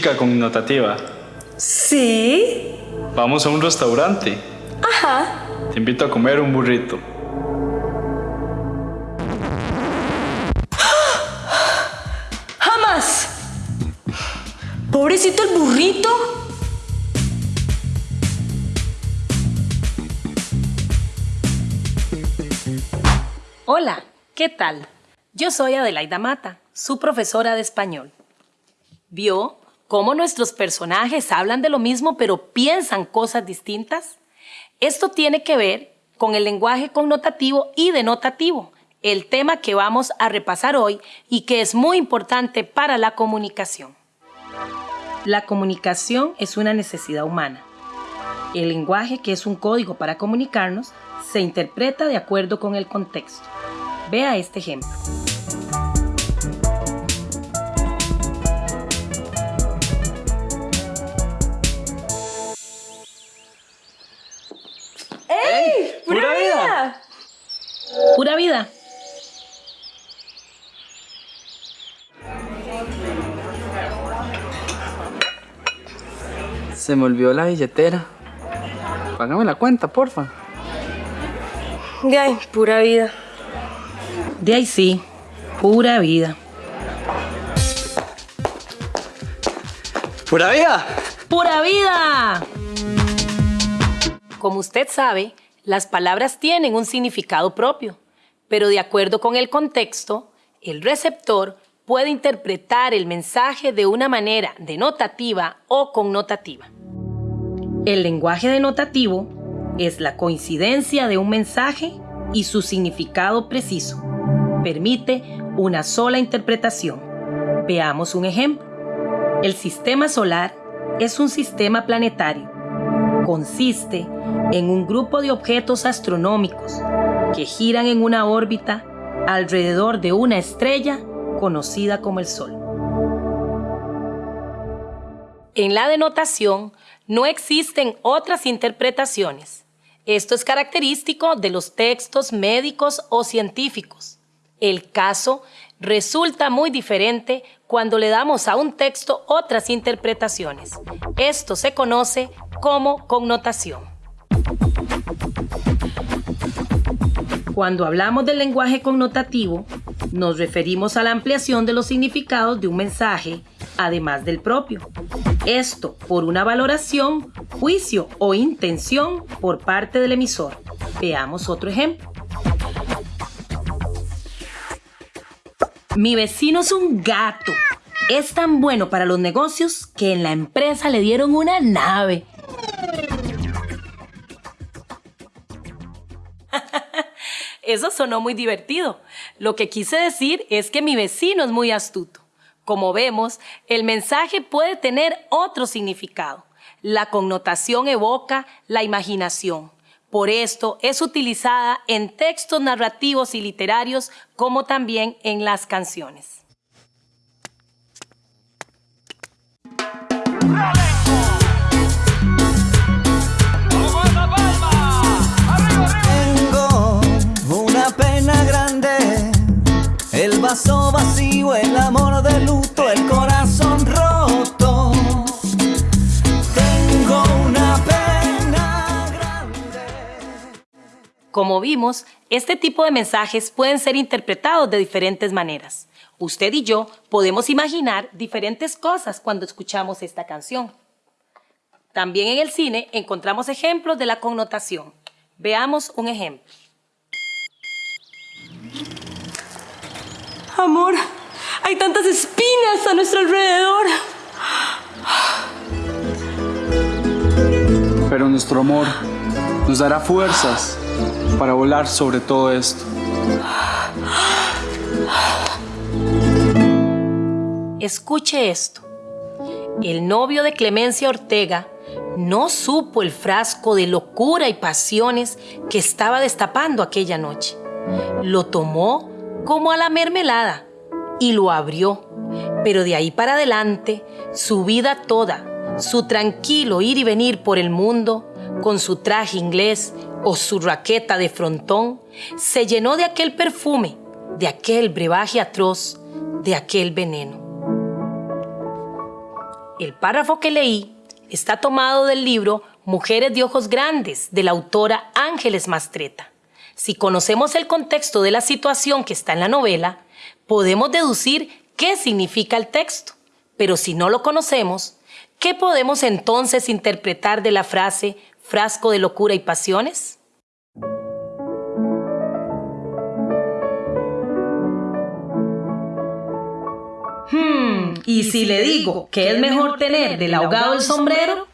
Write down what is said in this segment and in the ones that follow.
Chica connotativa, Sí. vamos a un restaurante. Ajá. Te invito a comer un burrito. Jamás. Pobrecito el burrito. Hola, ¿qué tal? Yo soy Adelaida Mata, su profesora de español. ¿Vio cómo nuestros personajes hablan de lo mismo pero piensan cosas distintas? Esto tiene que ver con el lenguaje connotativo y denotativo, el tema que vamos a repasar hoy y que es muy importante para la comunicación. La comunicación es una necesidad humana. El lenguaje, que es un código para comunicarnos, se interpreta de acuerdo con el contexto. Vea este ejemplo. Vida. Se me olvidó la billetera. Págame la cuenta, porfa. Ay, pura vida. De ahí sí, pura vida. ¡Pura vida! ¡Pura vida! Como usted sabe, las palabras tienen un significado propio, pero de acuerdo con el contexto, el receptor puede interpretar el mensaje de una manera denotativa o connotativa. El lenguaje denotativo es la coincidencia de un mensaje y su significado preciso. Permite una sola interpretación. Veamos un ejemplo. El sistema solar es un sistema planetario. Consiste en un grupo de objetos astronómicos que giran en una órbita alrededor de una estrella conocida como el Sol. En la denotación no existen otras interpretaciones. Esto es característico de los textos médicos o científicos. El caso resulta muy diferente cuando le damos a un texto otras interpretaciones. Esto se conoce como connotación. Cuando hablamos del lenguaje connotativo, nos referimos a la ampliación de los significados de un mensaje, además del propio. Esto por una valoración, juicio o intención por parte del emisor. Veamos otro ejemplo. Mi vecino es un gato. Es tan bueno para los negocios que en la empresa le dieron una nave. Eso sonó muy divertido. Lo que quise decir es que mi vecino es muy astuto. Como vemos, el mensaje puede tener otro significado. La connotación evoca la imaginación. Por esto es utilizada en textos narrativos y literarios como también en las canciones. Vaso vacío, el amor de luto, el corazón roto. Tengo una pena grande. Como vimos, este tipo de mensajes pueden ser interpretados de diferentes maneras. Usted y yo podemos imaginar diferentes cosas cuando escuchamos esta canción. También en el cine encontramos ejemplos de la connotación. Veamos un ejemplo. Amor, hay tantas espinas a nuestro alrededor. Pero nuestro amor nos dará fuerzas para volar sobre todo esto. Escuche esto. El novio de Clemencia Ortega no supo el frasco de locura y pasiones que estaba destapando aquella noche. Lo tomó como a la mermelada y lo abrió. Pero de ahí para adelante, su vida toda, su tranquilo ir y venir por el mundo, con su traje inglés o su raqueta de frontón, se llenó de aquel perfume, de aquel brebaje atroz, de aquel veneno. El párrafo que leí está tomado del libro Mujeres de Ojos Grandes de la autora Ángeles Mastreta. Si conocemos el contexto de la situación que está en la novela, podemos deducir qué significa el texto. Pero si no lo conocemos, ¿qué podemos entonces interpretar de la frase frasco de locura y pasiones? Hmm, ¿y si le digo que es mejor tener del ahogado el sombrero?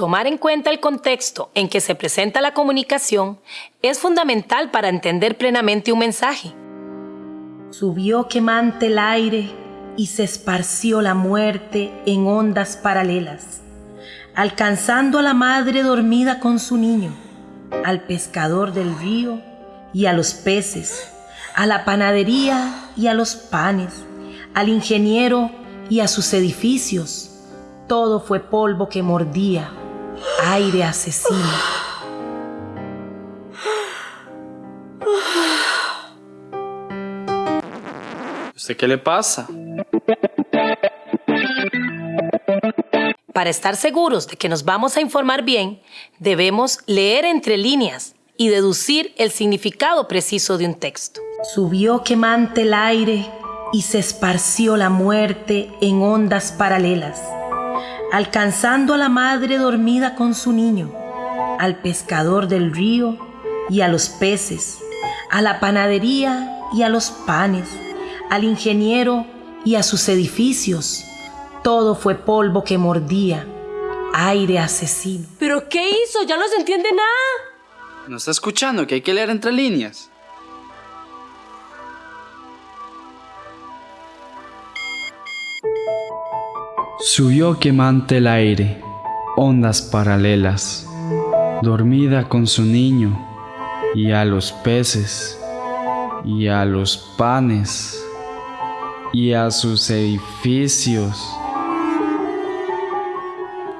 Tomar en cuenta el contexto en que se presenta la comunicación es fundamental para entender plenamente un mensaje. Subió quemante el aire y se esparció la muerte en ondas paralelas, alcanzando a la madre dormida con su niño, al pescador del río y a los peces, a la panadería y a los panes, al ingeniero y a sus edificios. Todo fue polvo que mordía aire asesino. ¿Usted qué le pasa? Para estar seguros de que nos vamos a informar bien, debemos leer entre líneas y deducir el significado preciso de un texto. Subió quemante el aire y se esparció la muerte en ondas paralelas alcanzando a la madre dormida con su niño, al pescador del río y a los peces, a la panadería y a los panes, al ingeniero y a sus edificios. Todo fue polvo que mordía, aire asesino. ¿Pero qué hizo? Ya no se entiende nada. ¿No está escuchando que hay que leer entre líneas? Subió quemante el aire, ondas paralelas, dormida con su niño, y a los peces, y a los panes, y a sus edificios.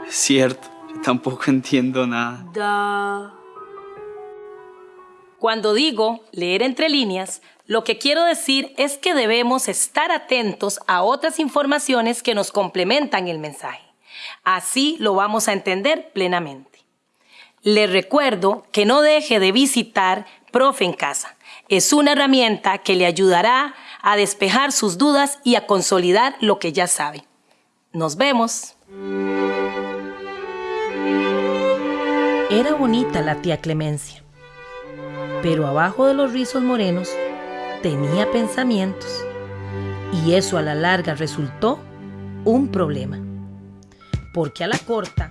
Es cierto, yo tampoco entiendo nada. Da. Cuando digo leer entre líneas, lo que quiero decir es que debemos estar atentos a otras informaciones que nos complementan el mensaje. Así lo vamos a entender plenamente. Le recuerdo que no deje de visitar Profe en Casa. Es una herramienta que le ayudará a despejar sus dudas y a consolidar lo que ya sabe. Nos vemos. Era bonita la tía Clemencia, pero abajo de los rizos morenos tenía pensamientos. Y eso a la larga resultó un problema, porque a la corta